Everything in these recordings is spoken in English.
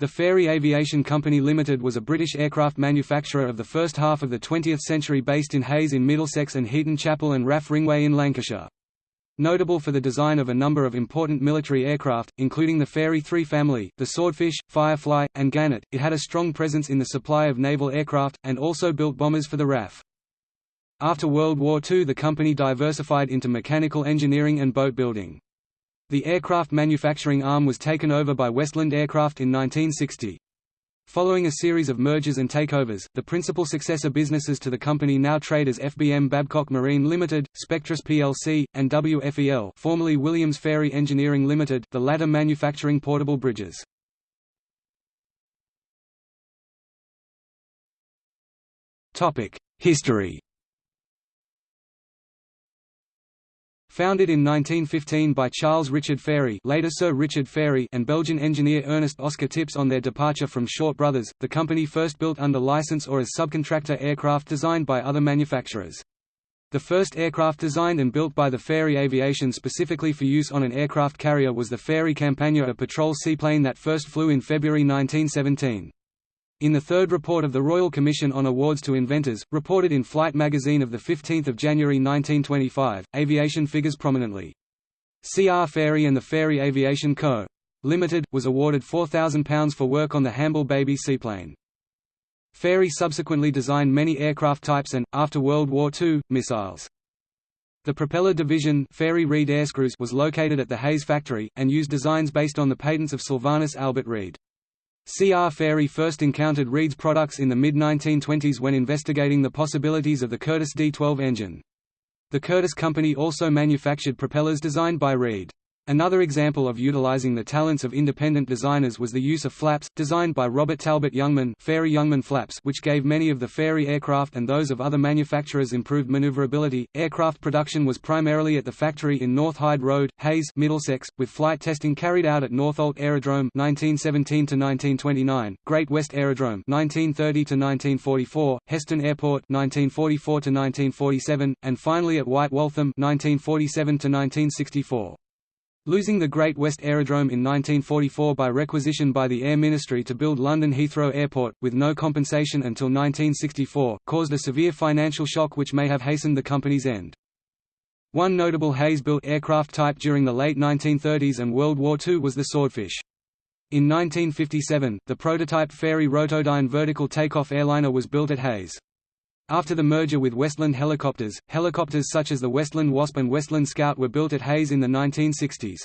The Fairey Aviation Company Limited was a British aircraft manufacturer of the first half of the 20th century based in Hayes in Middlesex and Heaton Chapel and RAF Ringway in Lancashire. Notable for the design of a number of important military aircraft, including the Fairey 3 family, the Swordfish, Firefly, and Gannet, it had a strong presence in the supply of naval aircraft, and also built bombers for the RAF. After World War II the company diversified into mechanical engineering and boat building. The aircraft manufacturing arm was taken over by Westland Aircraft in 1960. Following a series of mergers and takeovers, the principal successor businesses to the company now trade as FBM Babcock Marine Limited, Spectris plc, and WFEL formerly Williams Fairey Engineering Limited, the latter manufacturing portable bridges. History Founded in 1915 by Charles Richard Fairey, later Sir Richard Fairey and Belgian engineer Ernest Oscar Tips on their departure from Short Brothers, the company first built under license or as subcontractor aircraft designed by other manufacturers. The first aircraft designed and built by the Fairey Aviation specifically for use on an aircraft carrier was the Fairey Campania a patrol seaplane that first flew in February 1917. In the third report of the Royal Commission on Awards to Inventors, reported in Flight magazine of 15 January 1925, aviation figures prominently. C.R. Fairey and the Fairey Aviation Co. Limited, was awarded £4,000 for work on the Hamble Baby seaplane. Fairey subsequently designed many aircraft types and, after World War II, missiles. The propeller division Fairey Reed Airscrews was located at the Hayes factory, and used designs based on the patents of Sylvanus Albert Reed. C.R. Fairey first encountered Reed's products in the mid-1920s when investigating the possibilities of the Curtiss D-12 engine. The Curtiss Company also manufactured propellers designed by Reed. Another example of utilizing the talents of independent designers was the use of flaps, designed by Robert Talbot Youngman, Fairey Youngman flaps, which gave many of the Fairey aircraft and those of other manufacturers improved maneuverability. Aircraft production was primarily at the factory in North Hyde Road, Hayes, Middlesex, with flight testing carried out at Northolt Aerodrome (1917 to 1929), Great West Aerodrome (1930 to 1944), Heston Airport (1944 to 1947), and finally at White Waltham (1947 to 1964). Losing the Great West Aerodrome in 1944 by requisition by the Air Ministry to build London Heathrow Airport, with no compensation until 1964, caused a severe financial shock which may have hastened the company's end. One notable Hayes-built aircraft type during the late 1930s and World War II was the Swordfish. In 1957, the prototype Fairey Rotodyne vertical takeoff airliner was built at Hayes. After the merger with Westland Helicopters, helicopters such as the Westland Wasp and Westland Scout were built at Hayes in the 1960s.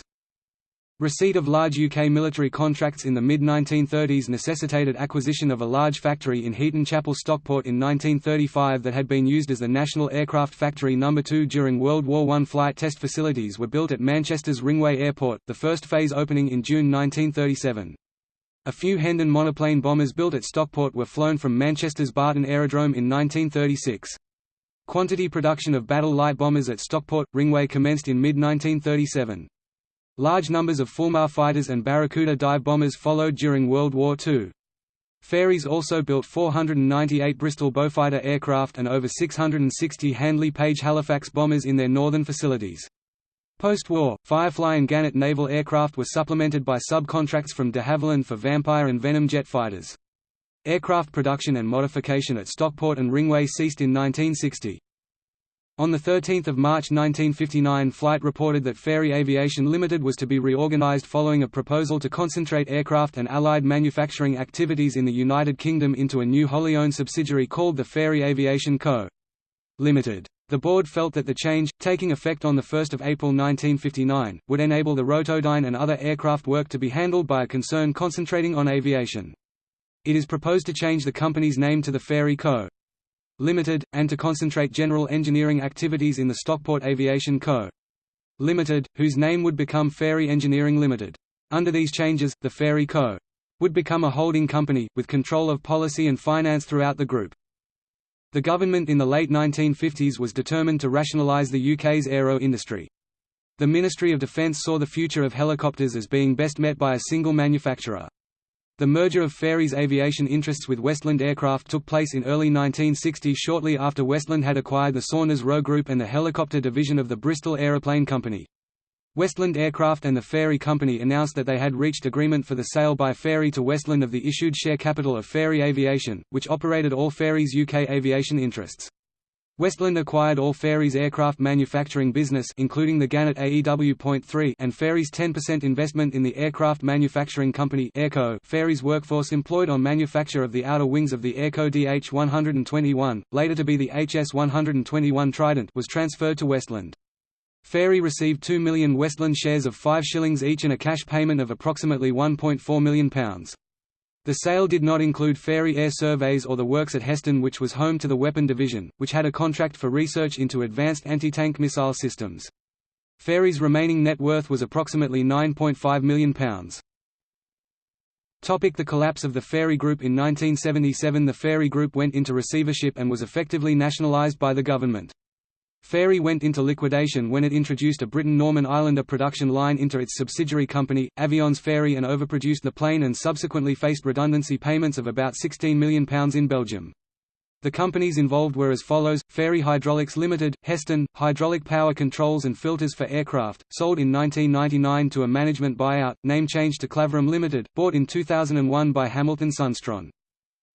Receipt of large UK military contracts in the mid-1930s necessitated acquisition of a large factory in Heaton Chapel Stockport in 1935 that had been used as the National Aircraft Factory No. 2 during World War I. Flight test facilities were built at Manchester's Ringway Airport, the first phase opening in June 1937. A few Hendon monoplane bombers built at Stockport were flown from Manchester's Barton Aerodrome in 1936. Quantity production of battle light bombers at Stockport, Ringway commenced in mid-1937. Large numbers of Fulmar fighters and Barracuda dive bombers followed during World War II. Fairey's also built 498 Bristol Beaufighter aircraft and over 660 Handley Page Halifax bombers in their northern facilities. Post-war, Firefly and Gannet naval aircraft were supplemented by subcontracts from de Havilland for Vampire and Venom jet fighters. Aircraft production and modification at Stockport and Ringway ceased in 1960. On 13 March 1959 Flight reported that Fairey Aviation Limited was to be reorganised following a proposal to concentrate aircraft and allied manufacturing activities in the United Kingdom into a new wholly owned subsidiary called the Fairey Aviation Co. Limited. The board felt that the change, taking effect on 1 April 1959, would enable the Rotodyne and other aircraft work to be handled by a concern concentrating on aviation. It is proposed to change the company's name to the Fairey Co. Limited, and to concentrate general engineering activities in the Stockport Aviation Co. Limited, whose name would become Fairey Engineering Limited. Under these changes, the Fairey Co. would become a holding company, with control of policy and finance throughout the group. The government in the late 1950s was determined to rationalise the UK's aero industry. The Ministry of Defence saw the future of helicopters as being best met by a single manufacturer. The merger of Fairey's aviation interests with Westland Aircraft took place in early 1960 shortly after Westland had acquired the Saunders Roe Group and the helicopter division of the Bristol Aeroplane Company. Westland Aircraft and the Fairey Company announced that they had reached agreement for the sale by Fairey to Westland of the issued share capital of Fairey Aviation, which operated all Fairey's UK aviation interests. Westland acquired all Fairey's aircraft manufacturing business including the Gannet AEW.3 and Fairey's 10% investment in the aircraft manufacturing company Airco. Fairey's workforce employed on manufacture of the outer wings of the Airco DH-121, later to be the HS-121 Trident was transferred to Westland. Fairey received 2 million Westland shares of 5 shillings each and a cash payment of approximately £1.4 million. The sale did not include Fairey Air Surveys or the works at Heston which was home to the Weapon Division, which had a contract for research into advanced anti-tank missile systems. Fairey's remaining net worth was approximately £9.5 million. Topic the collapse of the Fairey Group In 1977 the Fairey Group went into receivership and was effectively nationalised by the government. Fairey went into liquidation when it introduced a Britten-Norman Islander production line into its subsidiary company, Avions Fairey and overproduced the plane and subsequently faced redundancy payments of about £16 million in Belgium. The companies involved were as follows, Fairey Hydraulics Limited, Heston, hydraulic power controls and filters for aircraft, sold in 1999 to a management buyout, name changed to Claverum Limited, bought in 2001 by Hamilton Sundstrand.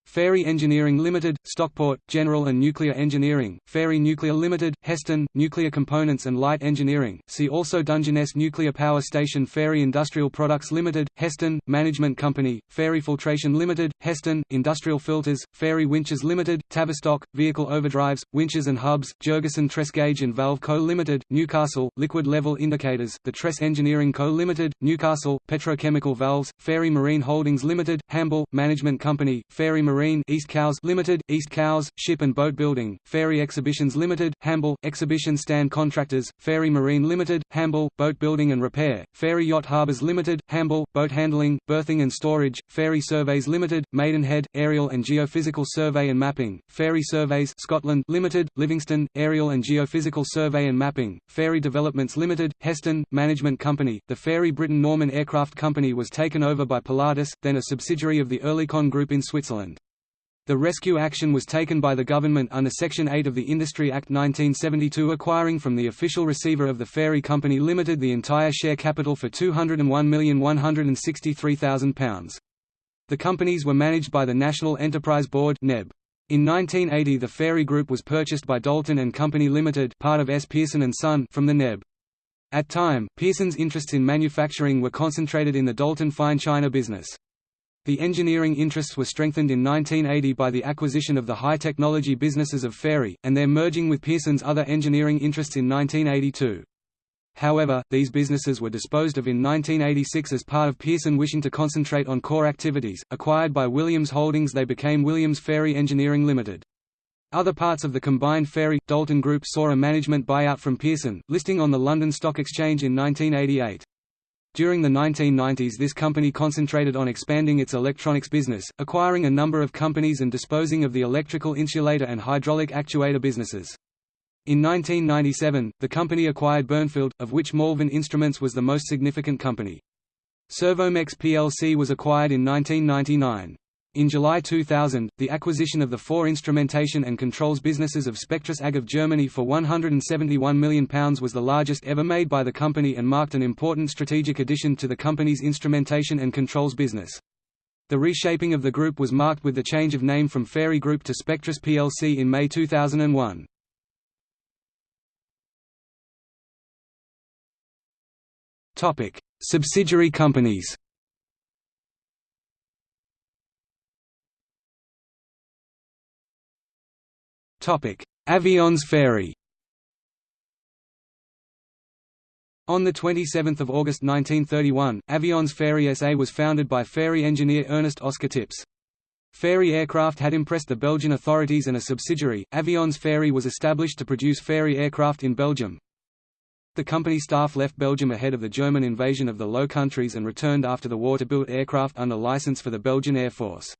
Fairey Engineering Limited, Stockport, General and Nuclear Engineering, Fairey Nuclear Limited, Heston, Nuclear Components and Light Engineering, see also Dungeness Nuclear Power Station Fairey Industrial Products Limited, Heston, Management Company, Fairey Filtration Limited, Heston, Industrial Filters, Fairey Winches Limited, Tavistock, Vehicle Overdrives, Winches and Hubs, Jurgensen Tress Gauge and Valve Co. Limited, Newcastle, Liquid Level Indicators, The Tress Engineering Co. Limited, Newcastle, Petrochemical Valves, Fairey Marine Holdings Limited, Hamble, Management Company, Fairey Marine Marine East Cowes Limited, East Cowes, Ship and Boat Building, Fairey Exhibitions Limited, Hamble, Exhibition Stand Contractors, Fairey Marine Limited, Hamble, Boat Building and Repair, Fairey Yacht Harbours Limited, Hamble, Boat Handling, Berthing and Storage, Fairey Surveys Limited, Maidenhead, Aerial and Geophysical Survey and Mapping, Fairey Surveys Scotland Limited, Livingston, Aerial and Geophysical Survey and Mapping, Fairey Developments Limited, Heston, Management Company, the Fairey Britten Norman Aircraft Company was taken over by Pilatus, then a subsidiary of the Oerlikon Group in Switzerland. The rescue action was taken by the government under Section 8 of the Industry Act 1972 acquiring from the official receiver of the Fairey Company Limited the entire share capital for £201,163,000. The companies were managed by the National Enterprise Board NEB. In 1980 the Fairey Group was purchased by Doulton and Company Limited part of S. Pearson & Son from the NEB. At time, Pearson's interests in manufacturing were concentrated in the Doulton fine china business. The engineering interests were strengthened in 1980 by the acquisition of the high-technology businesses of Fairey, and their merging with Pearson's other engineering interests in 1982. However, these businesses were disposed of in 1986 as part of Pearson wishing to concentrate on core activities. Acquired by Williams Holdings, they became Williams Fairey Engineering Limited. Other parts of the combined Fairey Doulton Group saw a management buyout from Pearson, listing on the London Stock Exchange in 1988. During the 1990s this company concentrated on expanding its electronics business, acquiring a number of companies and disposing of the electrical insulator and hydraulic actuator businesses. In 1997, the company acquired Burnfield, of which Malvern Instruments was the most significant company. Servomex plc was acquired in 1999. In July 2000, the acquisition of the four instrumentation and controls businesses of Spectris AG of Germany for £171 million was the largest ever made by the company and marked an important strategic addition to the company's instrumentation and controls business. The reshaping of the group was marked with the change of name from Fairey Group to Spectris plc in May 2001. Subsidiary companies Avions Fairey On 27 August 1931, Avions Fairey SA was founded by Fairey engineer Ernest Oscar Tips. Fairey aircraft had impressed the Belgian authorities and a subsidiary, Avions Fairey was established to produce Fairey aircraft in Belgium. The company staff left Belgium ahead of the German invasion of the Low Countries and returned after the war to build aircraft under license for the Belgian Air Force.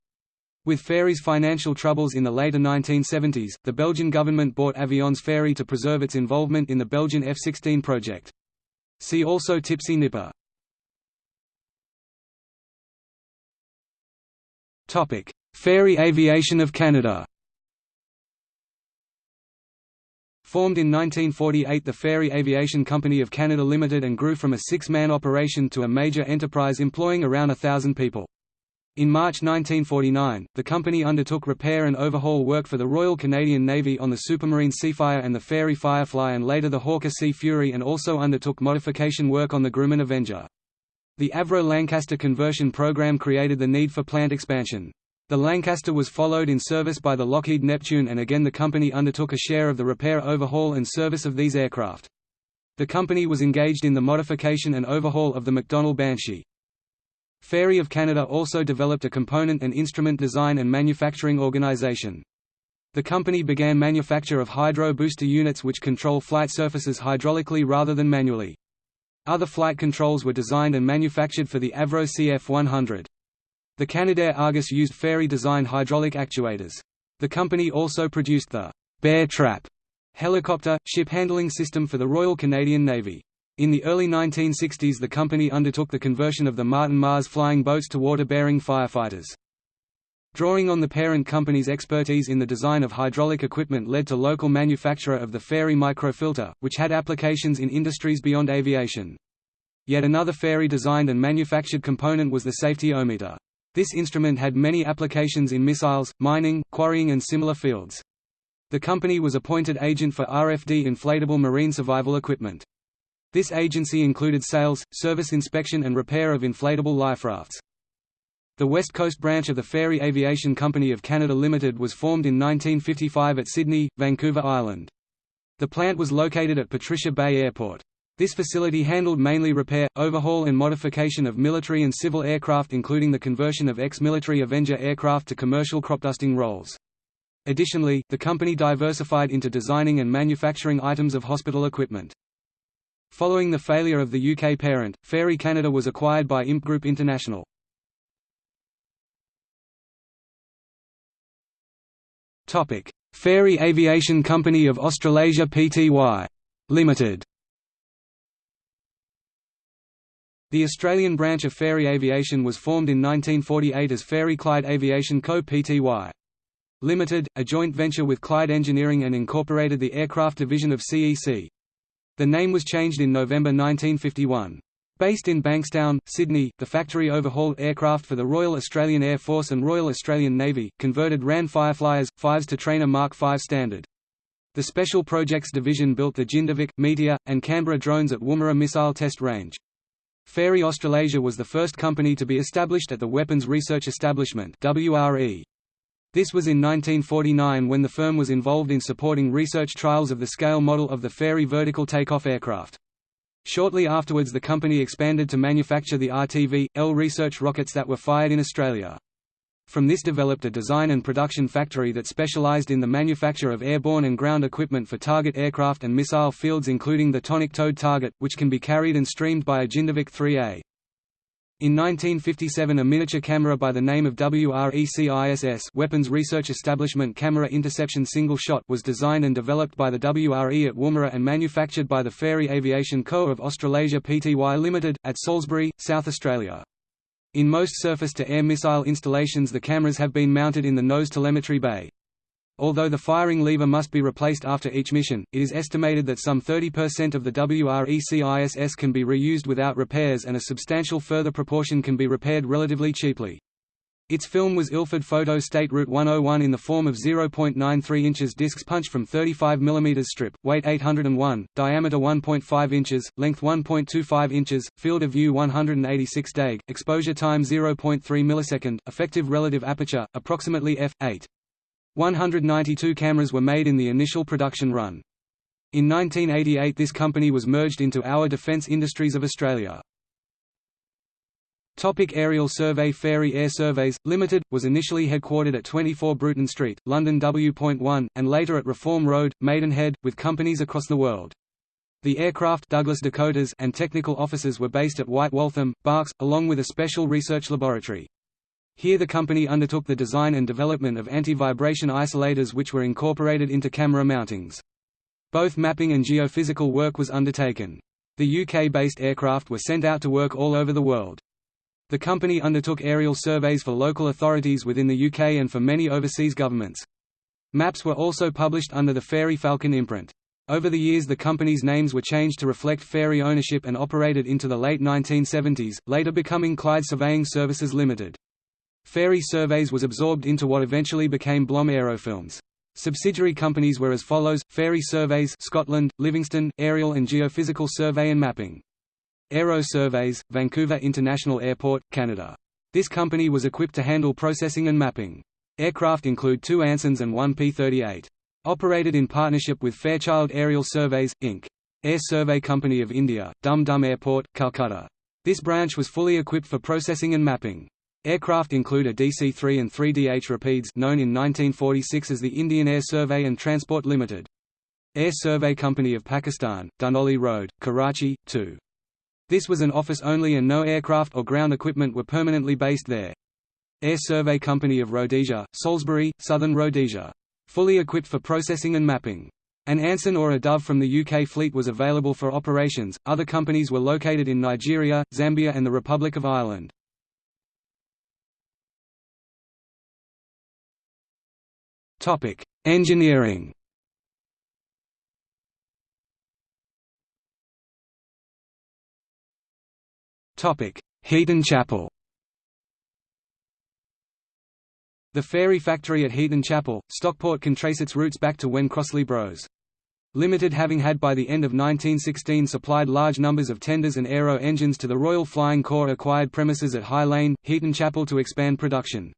With Fairey's financial troubles in the later 1970s, the Belgian government bought Avions Fairey to preserve its involvement in the Belgian F-16 project. See also Tipsy Nipper. Fairey Aviation of Canada Formed in 1948 the Fairey Aviation Company of Canada Limited and grew from a six-man operation to a major enterprise employing around a thousand people. In March 1949, the company undertook repair and overhaul work for the Royal Canadian Navy on the Supermarine Seafire and the Fairey Firefly and later the Hawker Sea Fury and also undertook modification work on the Grumman Avenger. The Avro-Lancaster conversion program created the need for plant expansion. The Lancaster was followed in service by the Lockheed Neptune and again the company undertook a share of the repair overhaul and service of these aircraft. The company was engaged in the modification and overhaul of the McDonnell Banshee. Fairey of Canada also developed a component and instrument design and manufacturing organization. The company began manufacture of hydro booster units which control flight surfaces hydraulically rather than manually. Other flight controls were designed and manufactured for the Avro CF-100. The Canadair Argus used Fairey-designed hydraulic actuators. The company also produced the Bear Trap helicopter, ship handling system for the Royal Canadian Navy. In the early 1960s the company undertook the conversion of the Martin Mars flying boats to water-bearing firefighters. Drawing on the parent company's expertise in the design of hydraulic equipment led to local manufacture of the Fairey microfilter, which had applications in industries beyond aviation. Yet another Fairey-designed and manufactured component was the safety-o-meter. This instrument had many applications in missiles, mining, quarrying and similar fields. The company was appointed agent for RFD inflatable marine survival equipment. This agency included sales, service inspection and repair of inflatable life rafts. The West Coast branch of the Fairey Aviation Company of Canada Limited was formed in 1955 at Sidney, Vancouver Island. The plant was located at Patricia Bay Airport. This facility handled mainly repair, overhaul and modification of military and civil aircraft including the conversion of ex-military Avenger aircraft to commercial cropdusting roles. Additionally, the company diversified into designing and manufacturing items of hospital equipment. Following the failure of the UK parent, Fairey Canada was acquired by IMP Group International. Fairey Aviation Company of Australasia Pty. Limited The Australian branch of Fairey Aviation was formed in 1948 as Fairey Clyde Aviation Co. Pty. Limited, a joint venture with Clyde Engineering and incorporated the aircraft division of CEC. The name was changed in November 1951. Based in Bankstown, Sydney, the factory overhauled aircraft for the Royal Australian Air Force and Royal Australian Navy, converted RAN Fireflies, fives to trainer Mark V standard. The Special Projects Division built the Jindivik, Meteor, and Canberra drones at Woomera Missile Test Range. Fairey Australasia was the first company to be established at the Weapons Research Establishment WRE. This was in 1949 when the firm was involved in supporting research trials of the scale model of the Fairey vertical takeoff aircraft. Shortly afterwards the company expanded to manufacture the RTV-L research rockets that were fired in Australia. From this developed a design and production factory that specialized in the manufacture of airborne and ground equipment for target aircraft and missile fields including the tonic-towed target, which can be carried and streamed by a Jindivik 3A. In 1957 a miniature camera by the name of WRECISS Weapons Research Establishment Camera Interception Single Shot was designed and developed by the WRE at Woomera and manufactured by the Fairey Aviation Co. of Australasia Pty Limited, at Salisbury, South Australia. In most surface-to-air missile installations the cameras have been mounted in the nose telemetry bay. Although the firing lever must be replaced after each mission, it is estimated that some 30% of the WRECISS can be reused without repairs and a substantial further proportion can be repaired relatively cheaply. Its film was Ilford Photo State Route 101 in the form of 0.93 inches discs punched from 35 mm strip, weight 801, diameter 1.5 inches, length 1.25 inches, field of view 186 dag, exposure time 0.3 millisecond, effective relative aperture, approximately f8. 192 cameras were made in the initial production run. In 1988 this company was merged into Our Defence Industries of Australia. Topic aerial survey Fairey Air Surveys, Limited, was initially headquartered at 24 Bruton Street, London W.1, and later at Reform Road, Maidenhead, with companies across the world. The aircraft Douglas Dakotas and technical offices were based at White Waltham, Berks, along with a special research laboratory. Here the company undertook the design and development of anti-vibration isolators which were incorporated into camera mountings. Both mapping and geophysical work was undertaken. The UK-based aircraft were sent out to work all over the world. The company undertook aerial surveys for local authorities within the UK and for many overseas governments. Maps were also published under the Fairey Falcon imprint. Over the years the company's names were changed to reflect Fairey ownership and operated into the late 1970s, later becoming Clyde Surveying Services Limited. Fairey Surveys was absorbed into what eventually became Blom Aerofilms. Subsidiary companies were as follows, Fairey Surveys Scotland, Livingston, Aerial and Geophysical Survey and Mapping. Aero Surveys, Vancouver International Airport, Canada. This company was equipped to handle processing and mapping. Aircraft include two Ansons and one P-38. Operated in partnership with Fairchild Aerial Surveys, Inc. Air Survey Company of India, Dum Dum Airport, Calcutta. This branch was fully equipped for processing and mapping. Aircraft include a DC-3 and 3DH Rapides known in 1946 as the Indian Air Survey and Transport Limited. Air Survey Company of Pakistan, Dunolly Road, Karachi, 2. This was an office only and no aircraft or ground equipment were permanently based there. Air Survey Company of Rhodesia, Salisbury, Southern Rhodesia. Fully equipped for processing and mapping. An Anson or a Dove from the UK fleet was available for operations. Other companies were located in Nigeria, Zambia and the Republic of Ireland. Topic: Engineering. Topic: Heaton Chapel. The Fairey factory at Heaton Chapel, Stockport can trace its roots back to when Crossley Bros. Limited having had by the end of 1916 supplied large numbers of tenders and aero engines to the Royal Flying Corps acquired premises at High Lane, Heaton Chapel to expand production.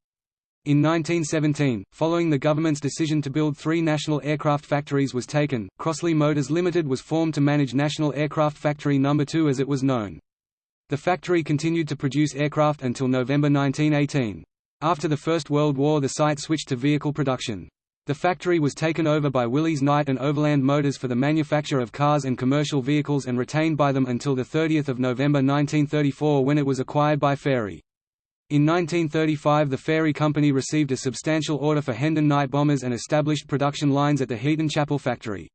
In 1917, following the government's decision to build three national aircraft factories was taken, Crossley Motors Limited was formed to manage National Aircraft Factory No. 2 as it was known. The factory continued to produce aircraft until November 1918. After the First World War the site switched to vehicle production. The factory was taken over by Willys Knight and Overland Motors for the manufacture of cars and commercial vehicles and retained by them until 30 November 1934 when it was acquired by Fairey. In 1935 the Fairey Company received a substantial order for Hendon night bombers and established production lines at the Heaton Chapel factory.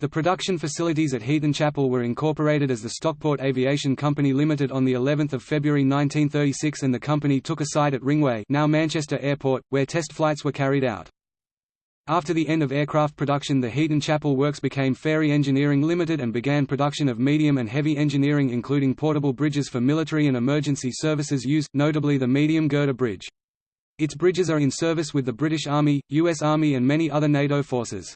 The production facilities at Heaton Chapel were incorporated as the Stockport Aviation Company Limited on the 11th of February 1936 and the company took a site at Ringway now Manchester Airport, where test flights were carried out. After the end of aircraft production the Heaton Chapel Works became Fairey Engineering Limited and began production of medium and heavy engineering including portable bridges for military and emergency services use, notably the medium girder bridge. Its bridges are in service with the British Army, US Army and many other NATO forces.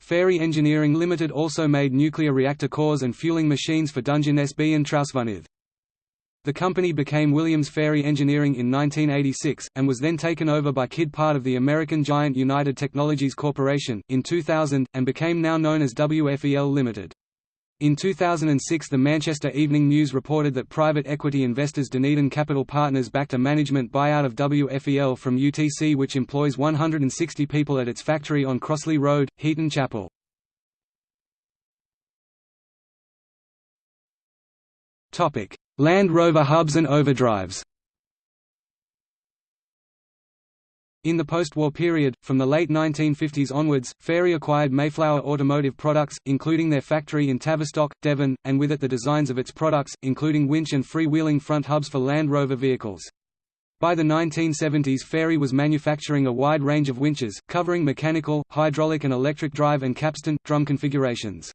Fairey Engineering Limited also made nuclear reactor cores and fueling machines for Dungeness B and Trawsfynydd. The company became Williams Fairey Engineering in 1986, and was then taken over by KID part of the American giant United Technologies Corporation, in 2000, and became now known as WFEL Limited. In 2006 the Manchester Evening News reported that private equity investors Dunedin Capital Partners backed a management buyout of WFEL from UTC which employs 160 people at its factory on Crossley Road, Heaton Chapel. Land Rover hubs and overdrives In the post-war period, from the late 1950s onwards, Fairey acquired Mayflower Automotive Products, including their factory in Tavistock, Devon, and with it the designs of its products, including winch and free-wheeling front hubs for Land Rover vehicles. By the 1970s Fairey was manufacturing a wide range of winches, covering mechanical, hydraulic and electric drive and capstan, drum configurations.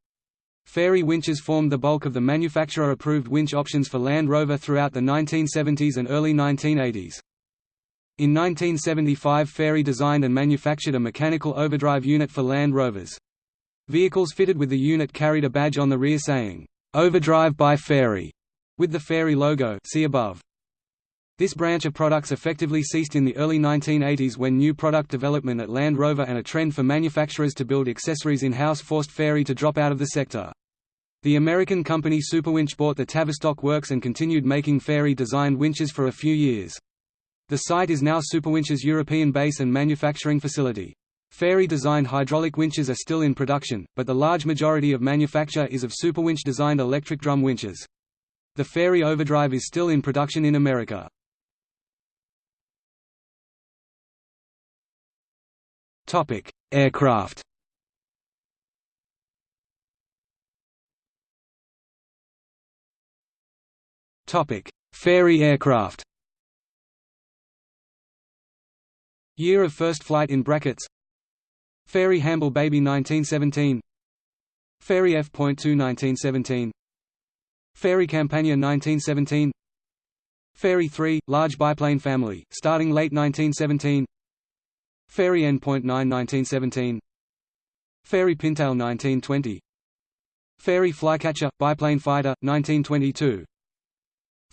Fairey winches formed the bulk of the manufacturer-approved winch options for Land Rover throughout the 1970s and early 1980s. In 1975 Fairey designed and manufactured a mechanical overdrive unit for Land Rovers. Vehicles fitted with the unit carried a badge on the rear saying, "'Overdrive by Fairey", with the Fairey logo see above. This branch of products effectively ceased in the early 1980s when new product development at Land Rover and a trend for manufacturers to build accessories in-house forced Fairey to drop out of the sector. The American company Superwinch bought the Tavistock works and continued making Fairey-designed winches for a few years. The site is now Superwinch's European base and manufacturing facility. Fairey-designed hydraulic winches are still in production, but the large majority of manufacture is of Superwinch-designed electric drum winches. The Fairey Overdrive is still in production in America. Aircraft Topic: Fairey aircraft. Year of first flight in brackets. Fairey Hamble Baby 1917. Fairey F.2 1917 Fairey Campania 1917 Fairey 3, large biplane family, starting late 1917 Fairey N.9 1917 Fairey Pintail 1920 Fairey Flycatcher, biplane fighter, 1922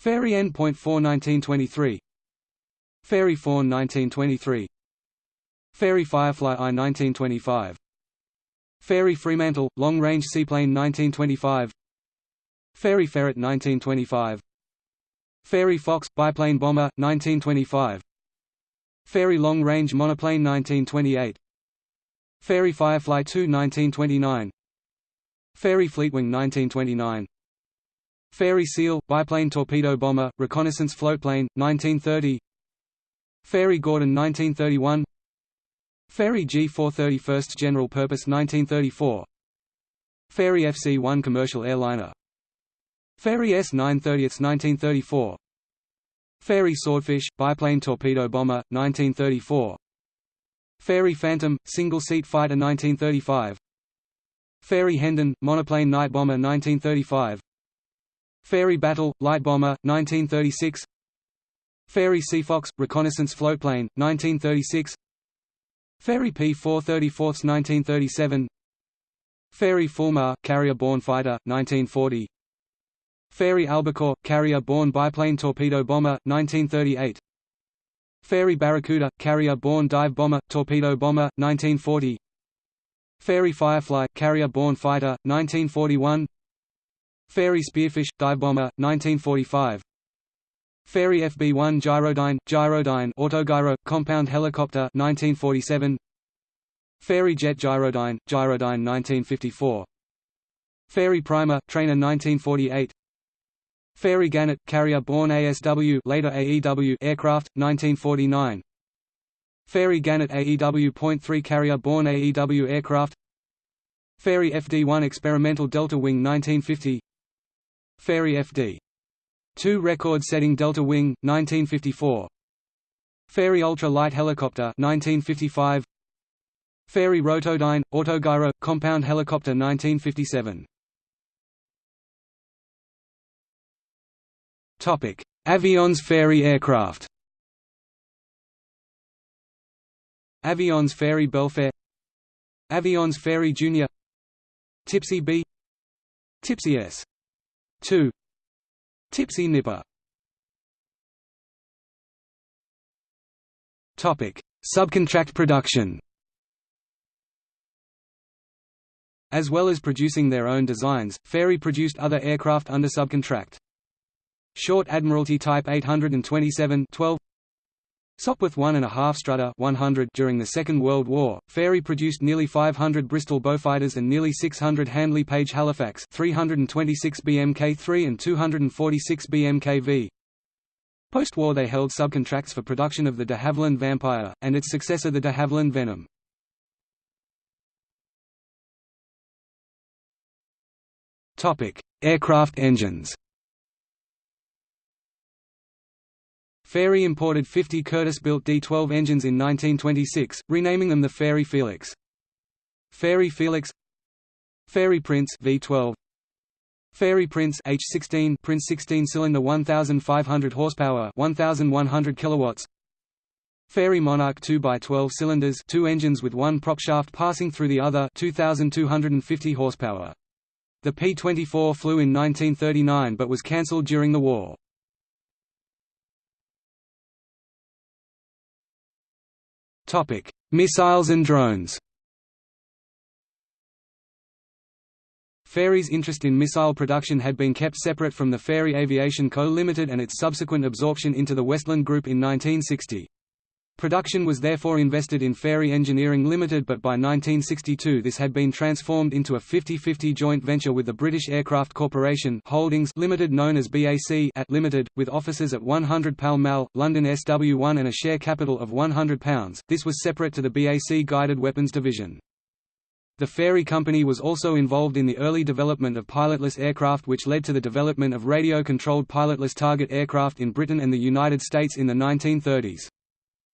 Fairey N.4 1923 Fairey Fawn 1923 Fairey Firefly I 1925 Fairey Fremantle, long-range seaplane 1925 Fairey Ferret 1925 Fairey Fox, biplane bomber, 1925 Fairey long-range monoplane 1928 Fairey Firefly II 1929 Fairey Fleetwing 1929 Fairey Seal, biplane torpedo bomber, reconnaissance floatplane, 1930 Fairey Gordon 1931 Fairey G430 First General Purpose 1934 Fairey FC-1 Commercial Airliner. Fairey S-930 1934 Fairey Swordfish, biplane torpedo bomber, 1934 Fairey Phantom, single-seat fighter 1935 Fairey Hendon, monoplane night bomber 1935 Fairey Battle, light bomber, 1936 Fairey Seafox, reconnaissance floatplane, 1936 Fairey P-434 1937 Fairey Fulmar, carrier-borne fighter, 1940 Fairey Albacore, carrier-borne biplane torpedo bomber, 1938 Fairey Barracuda, carrier-borne dive bomber, torpedo bomber, 1940 Fairey Firefly, carrier-borne fighter, 1941 Fairey Spearfish, dive bomber, 1945 Fairey FB-1 Gyrodyne, Gyrodyne autogyro, compound helicopter 1947 Fairey Jet Gyrodyne, Gyrodyne 1954 Fairey Primer, trainer 1948 Fairey Gannet, carrier-borne ASW later AEW aircraft, 1949 Fairey Gannet AEW.3 carrier-borne AEW aircraft. Fairey FD-1 experimental Delta Wing 1950 Fairey FD 2 record-setting Delta Wing, 1954 Fairey Ultra Light Helicopter 1955 Fairey Rotodyne, Autogyro, Compound Helicopter 1957 Avions Fairey aircraft Avions Fairey Belfair Avions Fairey Junior Tipsy B Tipsy S 2 Tipsy Nipper Topic: Subcontract production. As well as producing their own designs, Fairey produced other aircraft under subcontract. Short Admiralty Type 827 12 Sopwith 1.5 Strutter 100 during the Second World War, Fairey produced nearly 500 Bristol Beaufighters and nearly 600 Handley Page Halifax 326 BMK-3 and 246 BMK-V. Post-war they held subcontracts for production of the de Havilland Vampire, and its successor the de Havilland Venom. Aircraft engines Fairey imported 50 Curtiss-built D-12 engines in 1926, renaming them the Fairey Felix. Fairey Felix Fairey Prince V12 Fairey Prince H16 Prince 16-cylinder 1500 horsepower 1100 kilowatts Fairey Monarch 2 by 12 cylinders, two engines with one propshaft passing through the other 2250 horsepower. The P-24 flew in 1939 but was cancelled during the war. Topic: Missiles and drones. Fairey's interest in missile production had been kept separate from the Fairey Aviation Co. Limited and its subsequent absorption into the Westland Group in 1960. Production was therefore invested in Fairey Engineering Limited but by 1962 this had been transformed into a 50-50 joint venture with the British Aircraft Corporation Holdings Limited known as BAC at Limited, with offices at 100 Pall Mall, London SW1 and a share capital of £100. This was separate to the BAC Guided Weapons Division. The Fairey Company was also involved in the early development of pilotless aircraft which led to the development of radio-controlled pilotless target aircraft in Britain and the United States in the 1930s.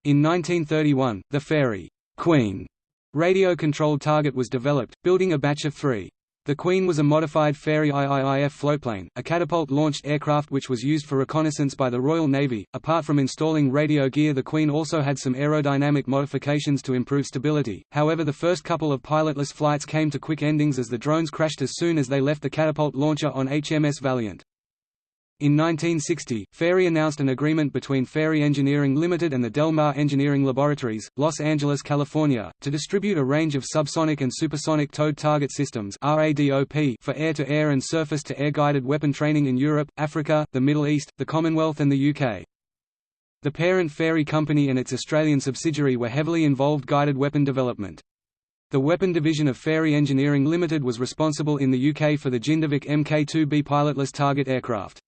In 1931, the Fairey Queen radio-controlled target was developed, building a batch of three. The Queen was a modified Fairey IIIF floatplane, a catapult-launched aircraft which was used for reconnaissance by the Royal Navy. Apart from installing radio gear the Queen also had some aerodynamic modifications to improve stability, however the first couple of pilotless flights came to quick endings as the drones crashed as soon as they left the catapult launcher on HMS Valiant. In 1960, Fairey announced an agreement between Fairey Engineering Limited and the Del Mar Engineering Laboratories, Los Angeles, California, to distribute a range of subsonic and supersonic towed target systems for air-to-air -air and surface-to-air guided weapon training in Europe, Africa, the Middle East, the Commonwealth and the UK. The parent Fairey Company and its Australian subsidiary were heavily involved guided weapon development. The weapon division of Fairey Engineering Limited was responsible in the UK for the Jindivik Mk2B pilotless target aircraft.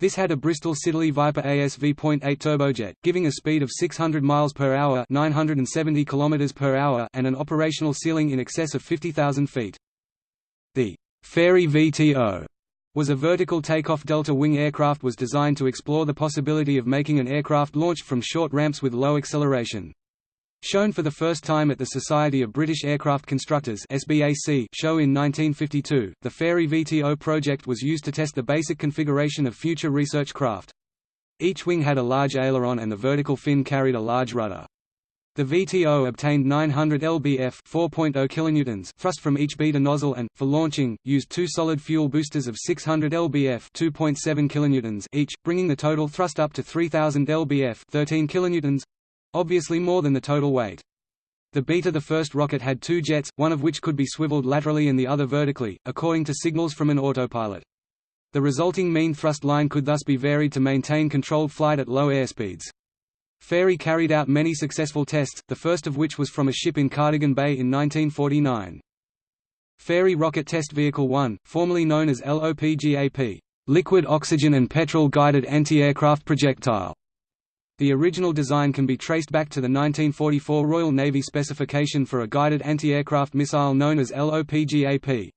This had a Bristol Siddeley Viper ASV.8 turbojet, giving a speed of 600 miles per hour, 970 kilometers per hour, and an operational ceiling in excess of 50,000 feet. The Fairey VTO was a vertical takeoff delta wing aircraft was designed to explore the possibility of making an aircraft launched from short ramps with low acceleration. Shown for the first time at the Society of British Aircraft Constructors SBAC show in 1952, the Fairey VTO project was used to test the basic configuration of future research craft. Each wing had a large aileron and the vertical fin carried a large rudder. The VTO obtained 900 lbf 4.0 kilonewtons thrust from each beta nozzle and, for launching, used two solid fuel boosters of 600 lbf 2.7 kilonewtons each, bringing the total thrust up to 3000 lbf 13 kilonewtons obviously more than the total weight. The Beta the first rocket had two jets, one of which could be swiveled laterally and the other vertically, according to signals from an autopilot. The resulting mean thrust line could thus be varied to maintain controlled flight at low airspeeds. Fairey carried out many successful tests, the first of which was from a ship in Cardigan Bay in 1949. Fairey Rocket Test Vehicle 1, formerly known as LOPGAP, Liquid Oxygen and Petrol Guided Anti-Aircraft Projectile, the original design can be traced back to the 1944 Royal Navy specification for a guided anti-aircraft missile known as LOPGAP.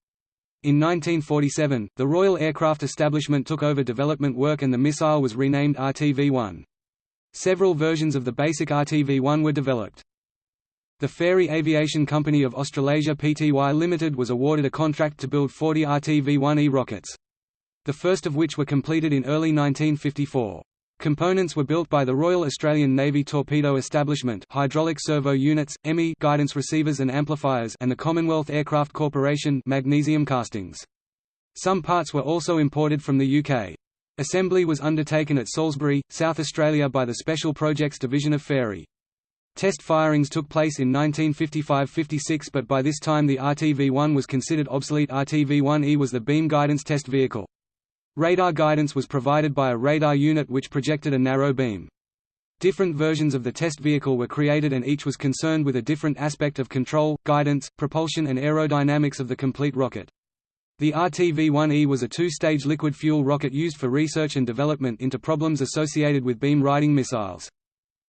In 1947, the Royal Aircraft Establishment took over development work and the missile was renamed RTV-1. Several versions of the basic RTV-1 were developed. The Fairey Aviation Company of Australasia Pty Limited was awarded a contract to build 40 RTV-1E rockets. The first of which were completed in early 1954. Components were built by the Royal Australian Navy Torpedo Establishment hydraulic servo units, EMI guidance receivers and amplifiers and the Commonwealth Aircraft Corporation magnesium castings. Some parts were also imported from the UK. Assembly was undertaken at Salisbury, South Australia by the Special Projects Division of Fairey. Test firings took place in 1955–56 but by this time the RTV-1 was considered obsolete RTV-1E was the beam guidance test vehicle. Radar guidance was provided by a radar unit which projected a narrow beam. Different versions of the test vehicle were created and each was concerned with a different aspect of control, guidance, propulsion and aerodynamics of the complete rocket. The RTV-1E was a two-stage liquid fuel rocket used for research and development into problems associated with beam-riding missiles.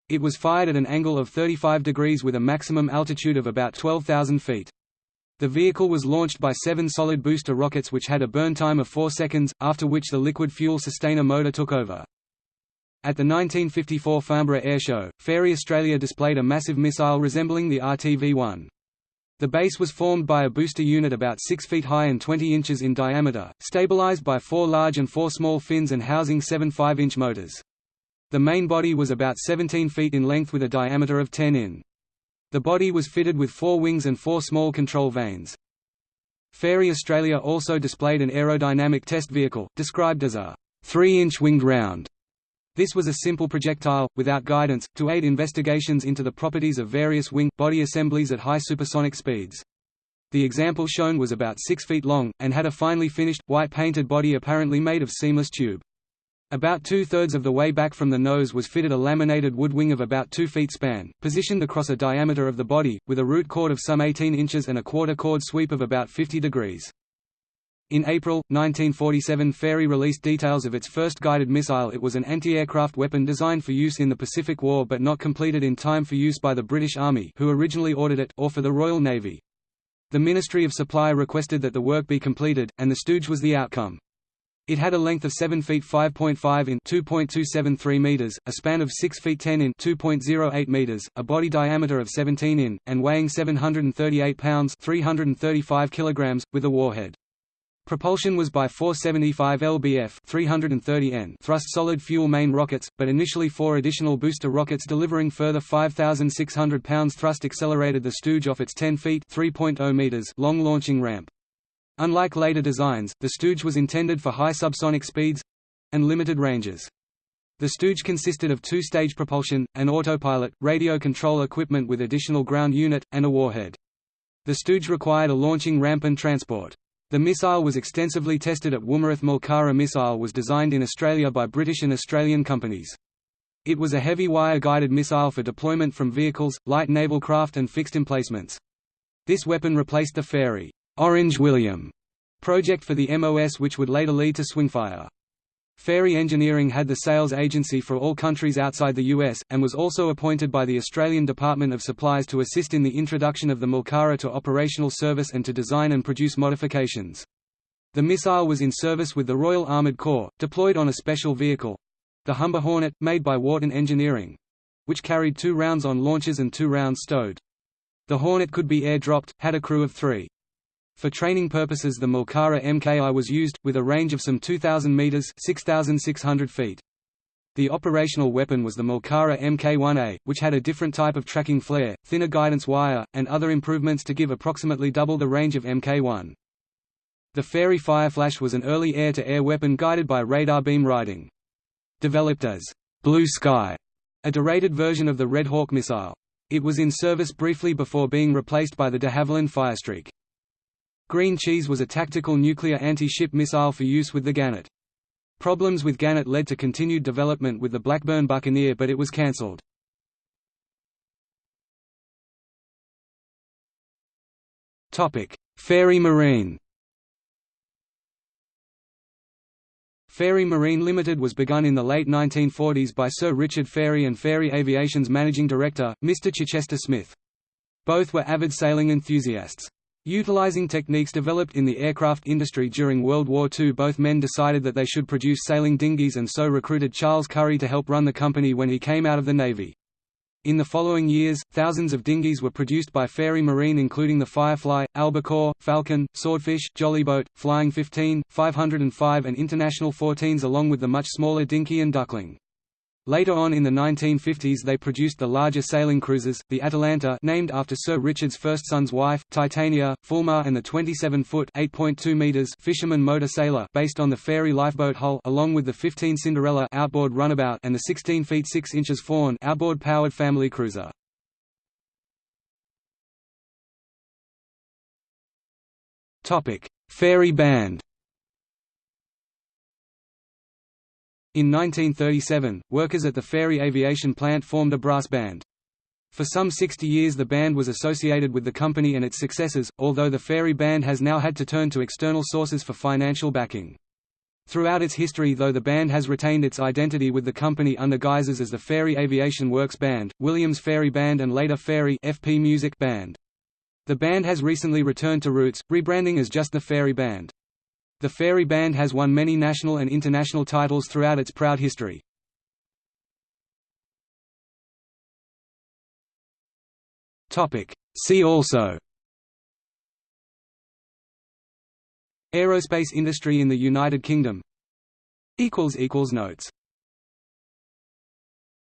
It was fired at an angle of 35 degrees with a maximum altitude of about 12,000 feet. The vehicle was launched by seven solid booster rockets which had a burn time of 4 seconds, after which the liquid fuel sustainer motor took over. At the 1954 Farnborough Airshow, Fairey Australia displayed a massive missile resembling the RTV-1. The base was formed by a booster unit about 6 feet high and 20 inches in diameter, stabilized by four large and four small fins and housing seven 5-inch motors. The main body was about 17 feet in length with a diameter of 10 in. The body was fitted with four wings and four small control vanes. Fairey Australia also displayed an aerodynamic test vehicle, described as a 3-inch winged round. This was a simple projectile, without guidance, to aid investigations into the properties of various wing-body assemblies at high supersonic speeds. The example shown was about 6 feet long, and had a finely finished, white-painted body apparently made of seamless tube. About two-thirds of the way back from the nose was fitted a laminated wood wing of about 2 feet span, positioned across a diameter of the body, with a root chord of some 18 inches and a quarter chord sweep of about 50 degrees. In April, 1947 Fairey released details of its first guided missile it was an anti-aircraft weapon designed for use in the Pacific War but not completed in time for use by the British Army who originally ordered it, or for the Royal Navy. The Ministry of Supply requested that the work be completed, and the Stooge was the outcome. It had a length of 7 feet 5.5 in 2.273 meters, a span of 6 feet 10 in 2.08 meters, a body diameter of 17 in, and weighing 738 pounds 335 kilograms, with a warhead. Propulsion was by 475 lbf 330 N thrust solid fuel main rockets, but initially four additional booster rockets delivering further 5,600 pounds thrust accelerated the Stooge off its 10 feet (3.0 meters) long launching ramp. Unlike later designs, the Stooge was intended for high subsonic speeds—and limited ranges. The Stooge consisted of two-stage propulsion, an autopilot, radio control equipment with additional ground unit, and a warhead. The Stooge required a launching ramp and transport. The missile was extensively tested at Woomera. Malkara missile was designed in Australia by British and Australian companies. It was a heavy wire-guided missile for deployment from vehicles, light naval craft and fixed emplacements. This weapon replaced the Fairey Orange William project for the MOS which would later lead to Swingfire. Fairey Engineering had the sales agency for all countries outside the US, and was also appointed by the Australian Department of Supplies to assist in the introduction of the Malkara to operational service and to design and produce modifications. The missile was in service with the Royal Armoured Corps, deployed on a special vehicle—the Humber Hornet, made by Wharton Engineering—which carried two rounds on launches and two rounds stowed. The Hornet could be air-dropped, had a crew of three. For training purposes the Malkara MKI was used, with a range of some 2,000 metres 6,600 feet. The operational weapon was the Malkara Mk1A, which had a different type of tracking flare, thinner guidance wire, and other improvements to give approximately double the range of Mk1. The Fairey Fireflash was an early air-to-air -air weapon guided by radar beam riding. Developed as Blue Sky, a derated version of the Red Hawk missile. It was in service briefly before being replaced by the de Havilland Firestreak. Green Cheese was a tactical nuclear anti-ship missile for use with the Gannet. Problems with Gannet led to continued development with the Blackburn Buccaneer but it was cancelled. Fairey Marine Fairey Marine Limited was begun in the late 1940s by Sir Richard Fairey and Fairey Aviation's managing director, Mr. Chichester Smith. Both were avid sailing enthusiasts. Utilizing techniques developed in the aircraft industry during World War II both men decided that they should produce sailing dinghies and so recruited Charles Currey to help run the company when he came out of the Navy. In the following years, thousands of dinghies were produced by Fairey Marine including the Firefly, Albacore, Falcon, Swordfish, Jollyboat, Flying 15, 505 and International 14s along with the much smaller Dinky and Duckling. Later on in the 1950s they produced the larger sailing cruisers, the Atalanta named after Sir Richard's first son's wife, Titania, Fulmar and the 27-foot fisherman motor sailor based on the Fairey lifeboat hull along with the 15 Cinderella outboard runabout and the 16 feet 6 inches Fawn outboard powered family cruiser. Fairey Band In 1937, workers at the Fairey Aviation plant formed a brass band. For some 60 years the band was associated with the company and its successors, although the Fairey band has now had to turn to external sources for financial backing. Throughout its history though the band has retained its identity with the company under guises as the Fairey Aviation Works Band, Williams Fairey Band and later Fairey FP Music Band. The band has recently returned to roots, rebranding as just the Fairey Band. The Fairey Band has won many national and international titles throughout its proud history. See also. Aerospace industry in the United Kingdom. Notes